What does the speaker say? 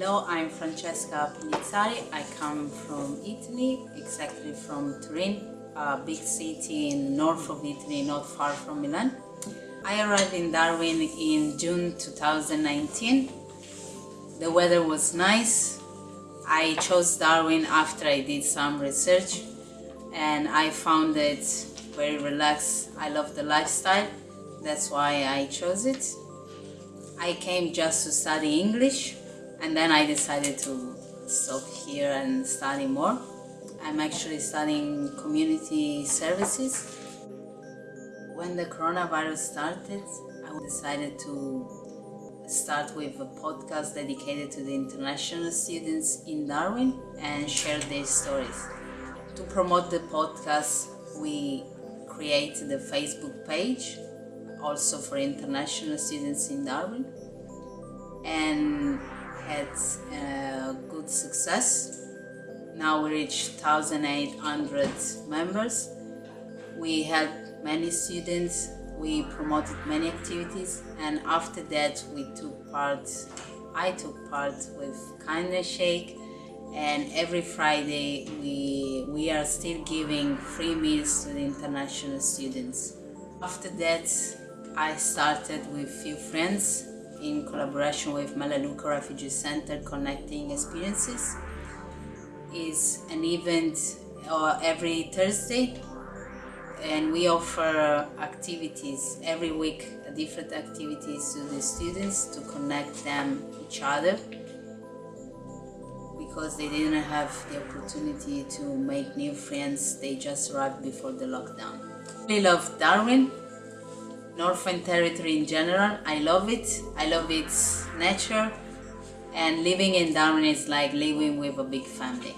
Hello, I'm Francesca Pinizzari. I come from Italy, exactly from Turin, a big city in north of Italy, not far from Milan. I arrived in Darwin in June 2019. The weather was nice. I chose Darwin after I did some research and I found it very relaxed. I love the lifestyle. That's why I chose it. I came just to study English and then I decided to stop here and study more. I'm actually studying community services. When the coronavirus started, I decided to start with a podcast dedicated to the international students in Darwin and share their stories. To promote the podcast, we created a Facebook page also for international students in Darwin and had uh, good success. Now we reached 1,800 members. We helped many students, we promoted many activities and after that we took part, I took part with Kindness Shake and every Friday we, we are still giving free meals to the international students. After that I started with few friends in collaboration with Melaleuca Refugee Center Connecting Experiences. is an event uh, every Thursday and we offer activities every week different activities to the students to connect them each other because they didn't have the opportunity to make new friends they just arrived before the lockdown. We love Darwin Northern Territory in general. I love it. I love its nature. And living in Darwin is like living with a big family.